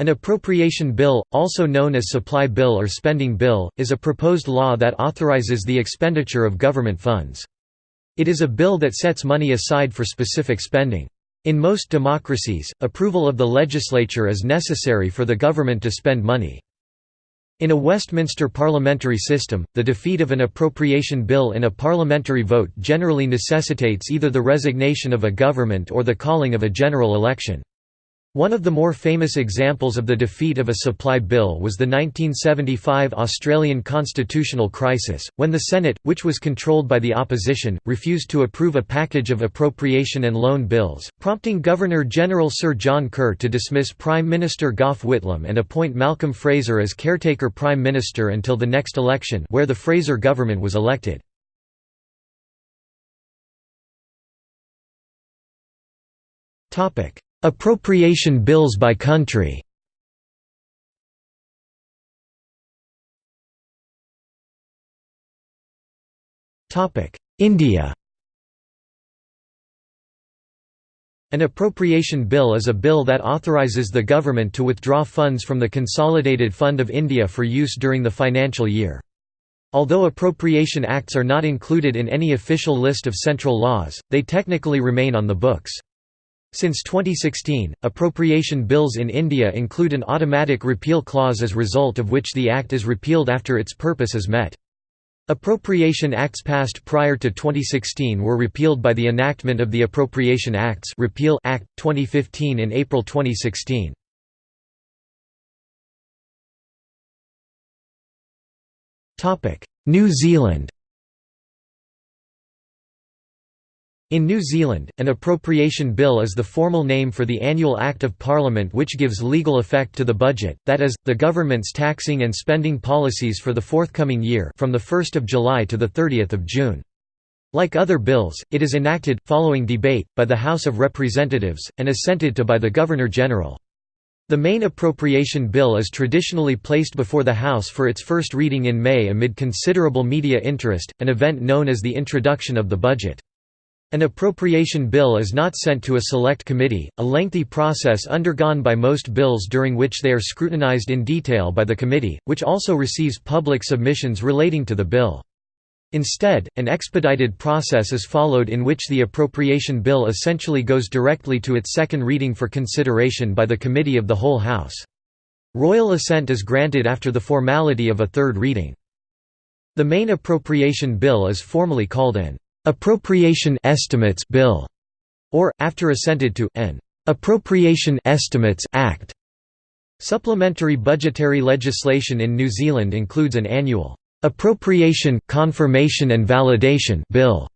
An appropriation bill, also known as supply bill or spending bill, is a proposed law that authorizes the expenditure of government funds. It is a bill that sets money aside for specific spending. In most democracies, approval of the legislature is necessary for the government to spend money. In a Westminster parliamentary system, the defeat of an appropriation bill in a parliamentary vote generally necessitates either the resignation of a government or the calling of a general election. One of the more famous examples of the defeat of a supply bill was the 1975 Australian constitutional crisis, when the Senate, which was controlled by the opposition, refused to approve a package of appropriation and loan bills, prompting Governor-General Sir John Kerr to dismiss Prime Minister Gough Whitlam and appoint Malcolm Fraser as caretaker Prime Minister until the next election where the Fraser government was elected. Topic Appropriation bills by country India An appropriation bill is a bill that authorizes the government to withdraw funds from the Consolidated Fund of India for use during the financial year. Although appropriation acts are not included in any official list of central laws, they technically remain on the books. Since 2016, appropriation bills in India include an automatic repeal clause as result of which the act is repealed after its purpose is met. Appropriation Acts passed prior to 2016 were repealed by the enactment of the Appropriation Acts Repeal Act 2015 in April 2016. Topic: New Zealand In New Zealand, an appropriation bill is the formal name for the annual Act of Parliament which gives legal effect to the budget, that is, the government's taxing and spending policies for the forthcoming year from 1 July to 30 June. Like other bills, it is enacted, following debate, by the House of Representatives, and assented to by the Governor-General. The main appropriation bill is traditionally placed before the House for its first reading in May amid considerable media interest, an event known as the introduction of the budget. An appropriation bill is not sent to a select committee, a lengthy process undergone by most bills during which they are scrutinized in detail by the committee, which also receives public submissions relating to the bill. Instead, an expedited process is followed in which the appropriation bill essentially goes directly to its second reading for consideration by the Committee of the Whole House. Royal assent is granted after the formality of a third reading. The main appropriation bill is formally called an Appropriation Estimates Bill, or, after assented to, an Appropriation Estimates Act. Supplementary budgetary legislation in New Zealand includes an annual Appropriation, Confirmation and Validation Bill,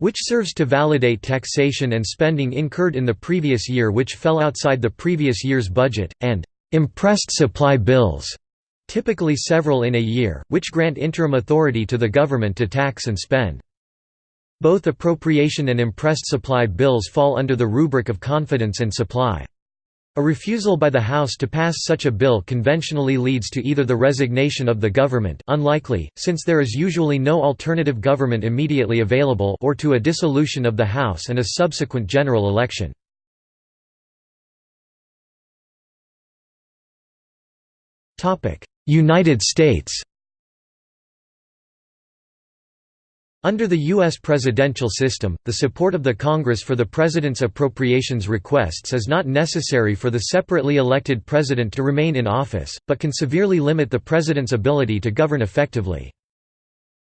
which serves to validate taxation and spending incurred in the previous year which fell outside the previous year's budget, and imprest supply bills, typically several in a year, which grant interim authority to the government to tax and spend. Both appropriation and imprest supply bills fall under the rubric of confidence and supply. A refusal by the House to pass such a bill conventionally leads to either the resignation of the government unlikely, since there is usually no alternative government immediately available or to a dissolution of the House and a subsequent general election. United States Under the U.S. presidential system, the support of the Congress for the President's appropriations requests is not necessary for the separately elected President to remain in office, but can severely limit the President's ability to govern effectively.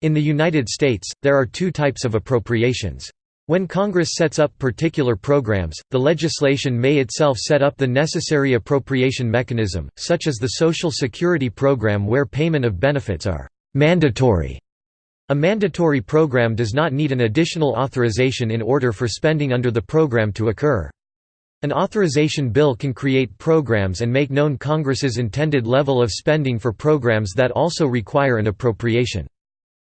In the United States, there are two types of appropriations. When Congress sets up particular programs, the legislation may itself set up the necessary appropriation mechanism, such as the Social Security program where payment of benefits are «mandatory» A mandatory program does not need an additional authorization in order for spending under the program to occur. An authorization bill can create programs and make known Congress's intended level of spending for programs that also require an appropriation.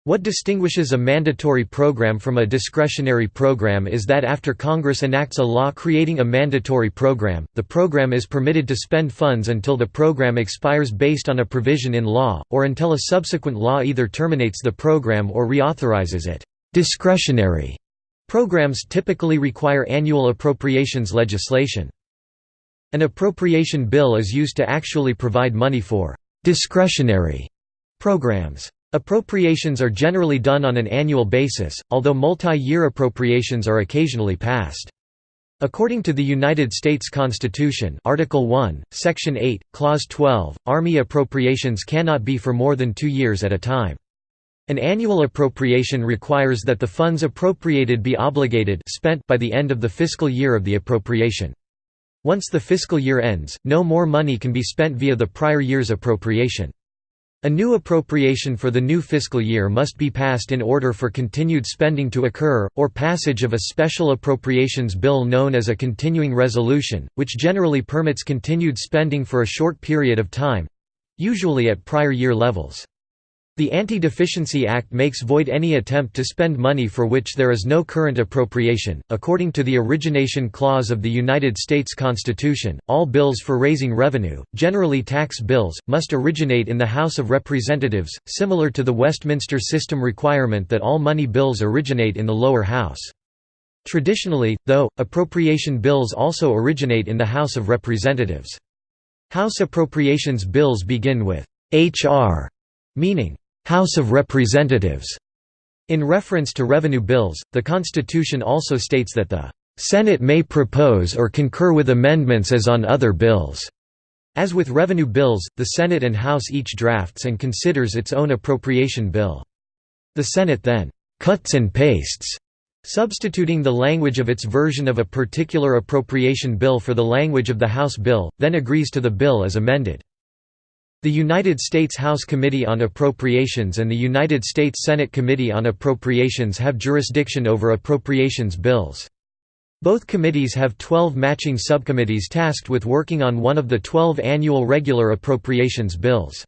What distinguishes a mandatory program from a discretionary program is that after Congress enacts a law creating a mandatory program, the program is permitted to spend funds until the program expires based on a provision in law, or until a subsequent law either terminates the program or reauthorizes it. Discretionary programs typically require annual appropriations legislation. An appropriation bill is used to actually provide money for «discretionary» programs. Appropriations are generally done on an annual basis, although multi-year appropriations are occasionally passed. According to the United States Constitution Article 1, Section 8, Clause 12, Army appropriations cannot be for more than two years at a time. An annual appropriation requires that the funds appropriated be obligated spent by the end of the fiscal year of the appropriation. Once the fiscal year ends, no more money can be spent via the prior year's appropriation. A new appropriation for the new fiscal year must be passed in order for continued spending to occur, or passage of a special appropriations bill known as a continuing resolution, which generally permits continued spending for a short period of time—usually at prior year levels. The Anti-Deficiency Act makes void any attempt to spend money for which there is no current appropriation. According to the Origination Clause of the United States Constitution, all bills for raising revenue, generally tax bills, must originate in the House of Representatives, similar to the Westminster system requirement that all money bills originate in the lower house. Traditionally, though, appropriation bills also originate in the House of Representatives. House appropriations bills begin with H.R. meaning House of Representatives. In reference to revenue bills, the Constitution also states that the Senate may propose or concur with amendments as on other bills. As with revenue bills, the Senate and House each drafts and considers its own appropriation bill. The Senate then cuts and pastes, substituting the language of its version of a particular appropriation bill for the language of the House bill, then agrees to the bill as amended. The United States House Committee on Appropriations and the United States Senate Committee on Appropriations have jurisdiction over appropriations bills. Both committees have 12 matching subcommittees tasked with working on one of the 12 annual regular appropriations bills.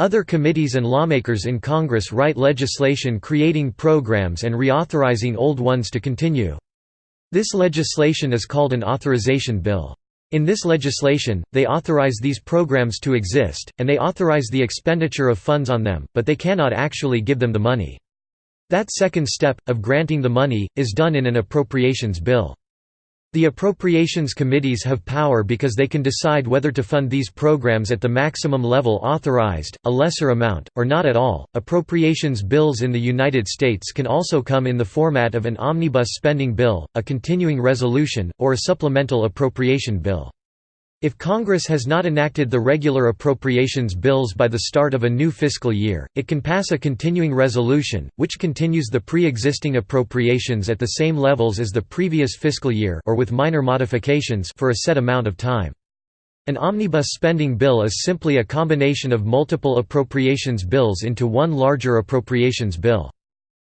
Other committees and lawmakers in Congress write legislation creating programs and reauthorizing old ones to continue. This legislation is called an authorization bill. In this legislation, they authorize these programs to exist, and they authorize the expenditure of funds on them, but they cannot actually give them the money. That second step, of granting the money, is done in an appropriations bill. The appropriations committees have power because they can decide whether to fund these programs at the maximum level authorized, a lesser amount, or not at all. Appropriations bills in the United States can also come in the format of an omnibus spending bill, a continuing resolution, or a supplemental appropriation bill. If Congress has not enacted the regular appropriations bills by the start of a new fiscal year, it can pass a continuing resolution, which continues the pre-existing appropriations at the same levels as the previous fiscal year or with minor modifications for a set amount of time. An omnibus spending bill is simply a combination of multiple appropriations bills into one larger appropriations bill.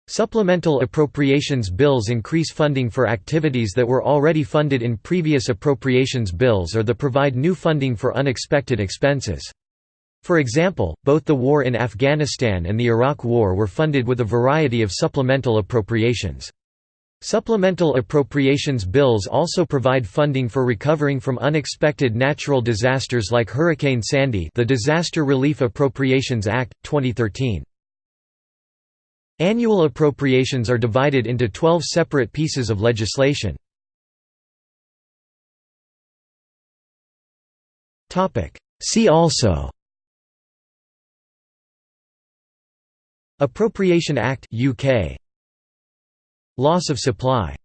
Supplemental appropriations bills increase funding for activities that were already funded in previous appropriations bills or that provide new funding for unexpected expenses. For example, both the war in Afghanistan and the Iraq War were funded with a variety of supplemental appropriations. Supplemental appropriations bills also provide funding for recovering from unexpected natural disasters like Hurricane Sandy the Disaster Relief Appropriations Act, 2013. Annual appropriations are divided into 12 separate pieces of legislation. See also Appropriation Act UK Loss of supply